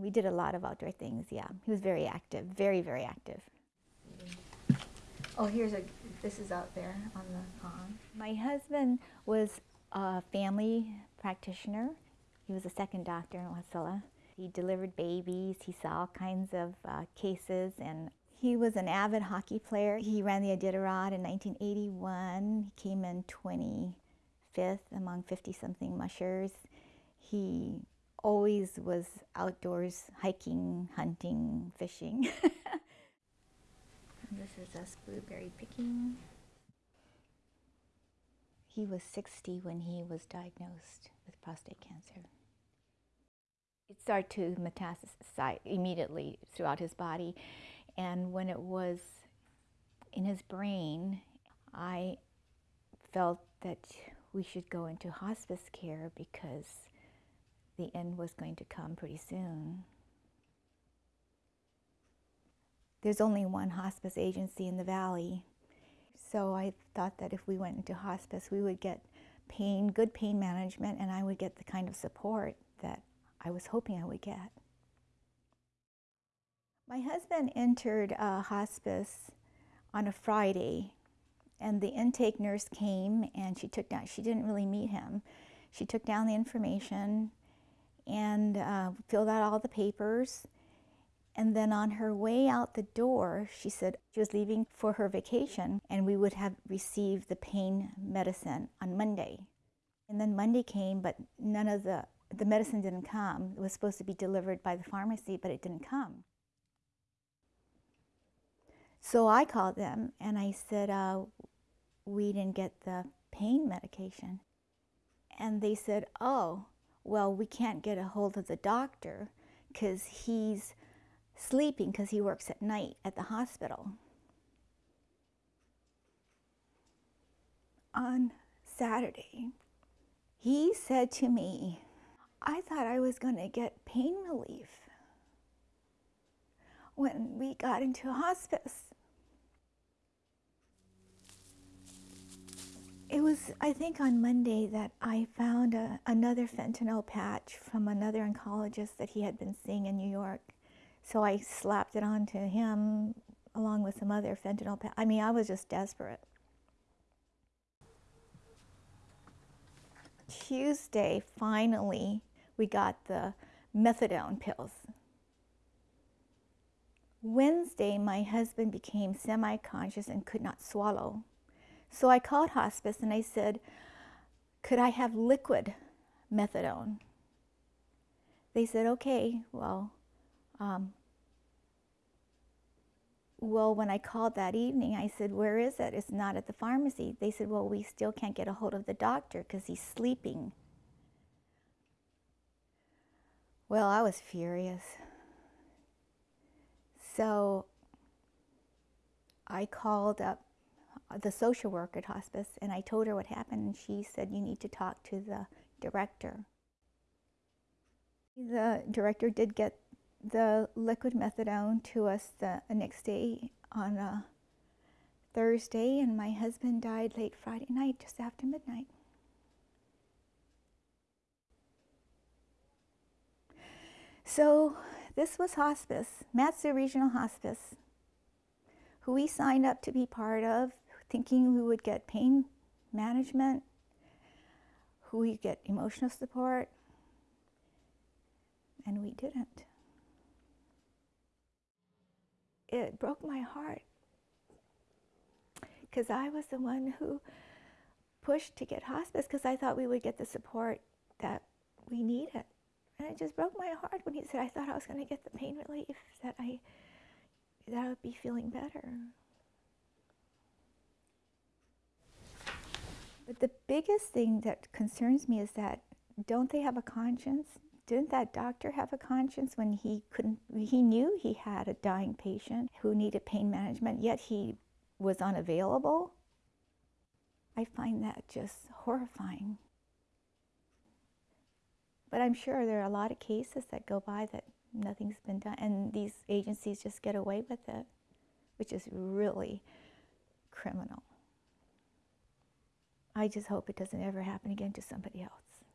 We did a lot of outdoor things, yeah. He was very active, very, very active. Oh, here's a, this is out there on the pond. My husband was a family practitioner. He was a second doctor in Wasilla. He delivered babies, he saw all kinds of uh, cases, and he was an avid hockey player. He ran the Iditarod in 1981. He came in 25th among 50-something mushers. He always was outdoors hiking, hunting, fishing. this is us blueberry picking. He was 60 when he was diagnosed with prostate cancer. It started to metastasize immediately throughout his body. And when it was in his brain, I felt that we should go into hospice care because the end was going to come pretty soon. There's only one hospice agency in the valley, so I thought that if we went into hospice, we would get pain, good pain management, and I would get the kind of support that I was hoping I would get. My husband entered uh, hospice on a Friday, and the intake nurse came and she took down, she didn't really meet him. She took down the information and uh, filled out all the papers. And then on her way out the door, she said she was leaving for her vacation and we would have received the pain medicine on Monday. And then Monday came, but none of the the medicine didn't come. It was supposed to be delivered by the pharmacy, but it didn't come. So I called them and I said, uh, we didn't get the pain medication. And they said, oh, well, we can't get a hold of the doctor because he's sleeping because he works at night at the hospital. On Saturday, he said to me, I thought I was going to get pain relief when we got into hospice. It was, I think, on Monday that I found a, another fentanyl patch from another oncologist that he had been seeing in New York. So I slapped it onto him along with some other fentanyl patch. I mean, I was just desperate. Tuesday, finally, we got the methadone pills. Wednesday, my husband became semi-conscious and could not swallow. So I called hospice and I said, could I have liquid methadone? They said, okay, well, um, well, when I called that evening, I said, where is it? It's not at the pharmacy. They said, well, we still can't get a hold of the doctor because he's sleeping. Well, I was furious. So I called up the social worker at hospice and I told her what happened and she said you need to talk to the director. The director did get the liquid methadone to us the next day on a Thursday and my husband died late Friday night just after midnight. So this was hospice, Mat-Su Regional Hospice, who we signed up to be part of, thinking we would get pain management, who we get emotional support, and we didn't. It broke my heart because I was the one who pushed to get hospice because I thought we would get the support that we needed. And it just broke my heart when he said, I thought I was going to get the pain relief, that I, that I would be feeling better. The biggest thing that concerns me is that don't they have a conscience? Didn't that doctor have a conscience when he couldn't, he knew he had a dying patient who needed pain management, yet he was unavailable? I find that just horrifying. But I'm sure there are a lot of cases that go by that nothing's been done, and these agencies just get away with it, which is really criminal. I just hope it doesn't ever happen again to somebody else.